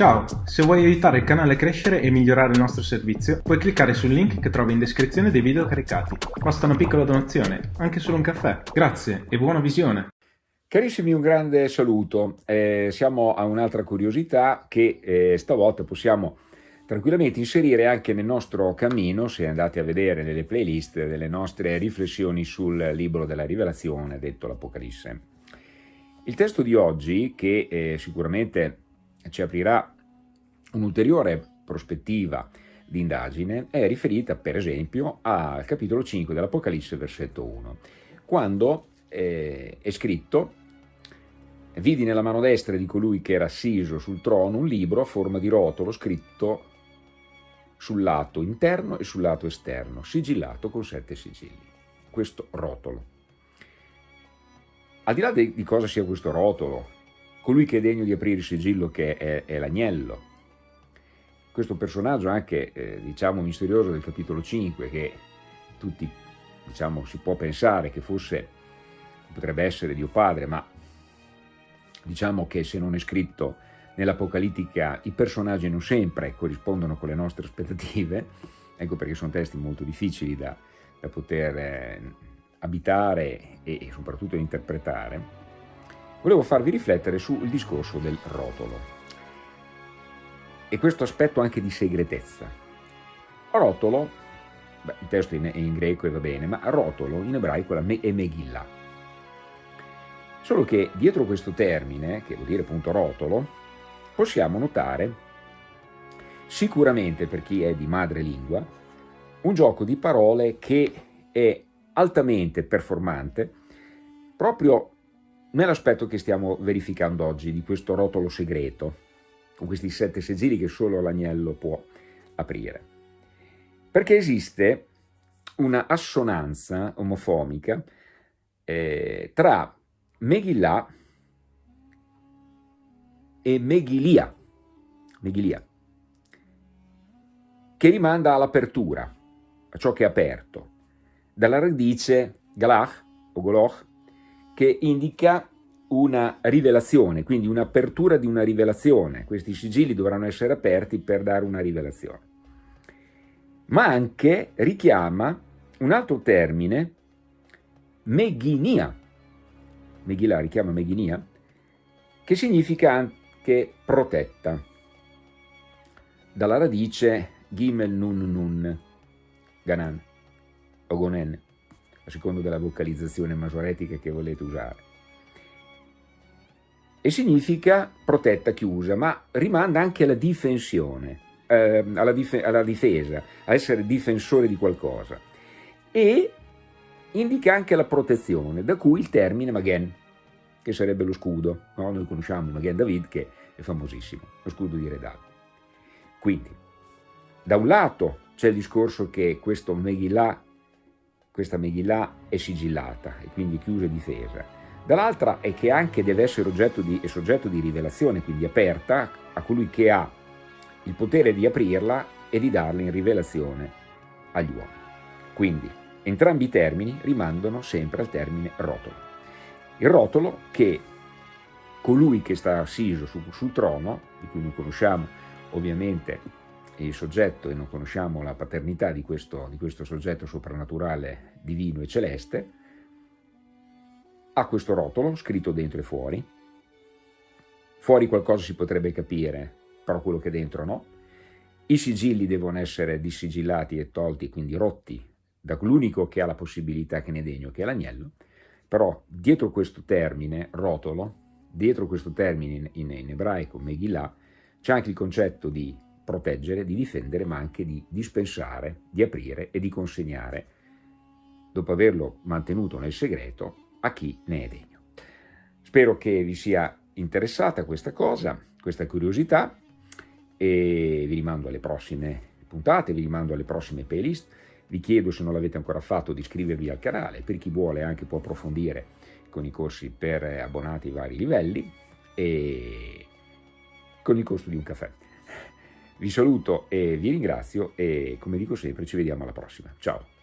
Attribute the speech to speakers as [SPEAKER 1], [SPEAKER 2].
[SPEAKER 1] Ciao, se vuoi aiutare il canale a crescere e migliorare il nostro servizio, puoi cliccare sul link che trovi in descrizione dei video caricati. Basta una piccola donazione, anche solo un caffè. Grazie e buona visione!
[SPEAKER 2] Carissimi, un grande saluto. Eh, siamo a un'altra curiosità che eh, stavolta possiamo tranquillamente inserire anche nel nostro cammino, se andate a vedere nelle playlist delle nostre riflessioni sul libro della rivelazione, detto l'Apocalisse. Il testo di oggi, che eh, sicuramente ci aprirà un'ulteriore prospettiva di indagine, è riferita per esempio al capitolo 5 dell'Apocalisse, versetto 1, quando eh, è scritto Vidi nella mano destra di colui che era assiso sul trono un libro a forma di rotolo scritto sul lato interno e sul lato esterno, sigillato con sette sigilli. Questo rotolo. Al di là di, cosa sia questo rotolo, colui che è degno di aprire il sigillo che è, è l'agnello. Questo personaggio anche, eh, diciamo, misterioso del capitolo 5, che tutti, diciamo, si può pensare che fosse, potrebbe essere Dio Padre, ma diciamo che se non è scritto nell'Apocalittica i personaggi non sempre corrispondono con le nostre aspettative, ecco perché sono testi molto difficili da, da poter eh, abitare e, e soprattutto interpretare, volevo farvi riflettere sul discorso del rotolo e questo aspetto anche di segretezza. Rotolo, beh, il testo è in, greco e va bene, ma rotolo in ebraico è Megillah. Solo che dietro questo termine, che vuol dire appunto rotolo, possiamo notare sicuramente per chi è di madrelingua un gioco di parole che è altamente performante proprio nell'aspetto che stiamo verificando oggi di questo rotolo segreto, con questi sette segili che solo l'agnello può aprire. Perché esiste una assonanza omofomica eh, tra Megillah e Megilia, Megilia, che rimanda all'apertura, a ciò che è aperto, dalla radice galach o goloch, che indica una rivelazione, quindi un'apertura di una rivelazione. Questi sigilli dovranno essere aperti per dare una rivelazione. Ma anche richiama un altro termine, meghinia, Megillah richiama Meghinia, che significa anche protetta, dalla radice Gimel Nun Nun, Ganan, o Gonen secondo della vocalizzazione masoretica che volete usare. E significa protetta, chiusa, ma rimanda anche alla difensione, eh, alla, dif alla difesa, a essere difensore di qualcosa. E indica anche la protezione, da cui il termine Magen, che sarebbe lo scudo. No? Noi conosciamo Magen David, che è famosissimo, lo scudo di Re David. Quindi, da un lato c'è il discorso che questo Megillah questa Megillah è sigillata e quindi chiusa e difesa. Dall'altra è che anche deve essere di, soggetto di rivelazione, quindi aperta a colui che ha il potere di aprirla e di darla in rivelazione agli uomini. Quindi entrambi i termini rimandano sempre al termine rotolo. Il rotolo che colui che sta assiso su, sul trono, di cui noi conosciamo ovviamente il soggetto e non conosciamo la paternità di questo, di questo soggetto soprannaturale, divino e celeste, ha questo rotolo scritto dentro e fuori, fuori qualcosa si potrebbe capire, però quello che dentro no, i sigilli devono essere dissigillati e tolti, quindi rotti, da l'unico che ha la possibilità che ne è degno, che è l'agnello, però dietro questo termine, rotolo, dietro questo termine in, in ebraico, Megillah, c'è anche il concetto di proteggere, di difendere, ma anche di dispensare, di aprire e di consegnare, dopo averlo mantenuto nel segreto, a chi ne è degno. Spero che vi sia interessata questa cosa, questa curiosità, e vi rimando alle prossime puntate, vi rimando alle prossime playlist, vi chiedo se non l'avete ancora fatto di iscrivervi al canale, per chi vuole anche può approfondire con i corsi per abbonati ai vari livelli e con il costo di un caffè. Vi saluto e vi ringrazio e come dico sempre ci vediamo alla prossima. Ciao!